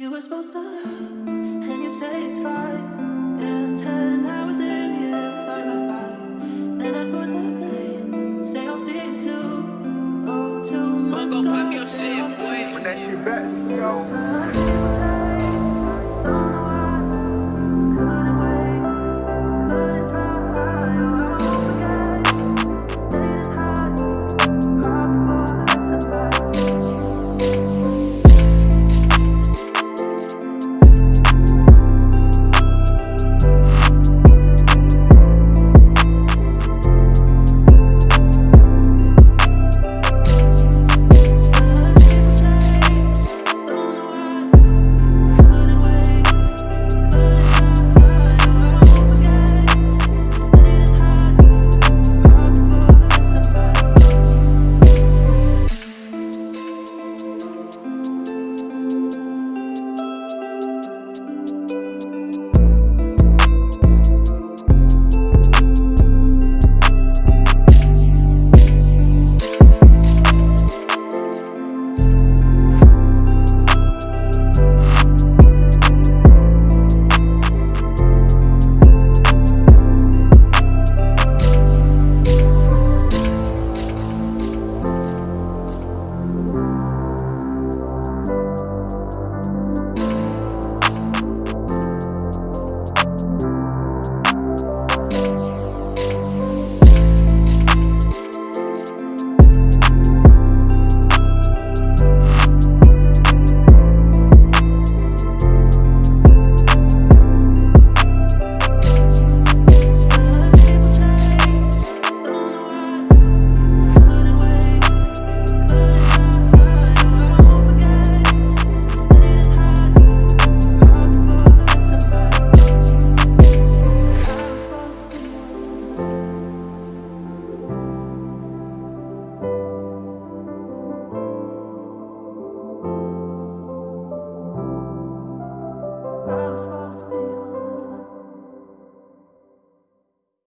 You were supposed to love, and you say it's fine. And ten hours in, you fly right by. Then I put the plane, say I'll see you soon. Oh, two months go ago, pop your shit, all this boy. was When that shit back, yo. Supposed to be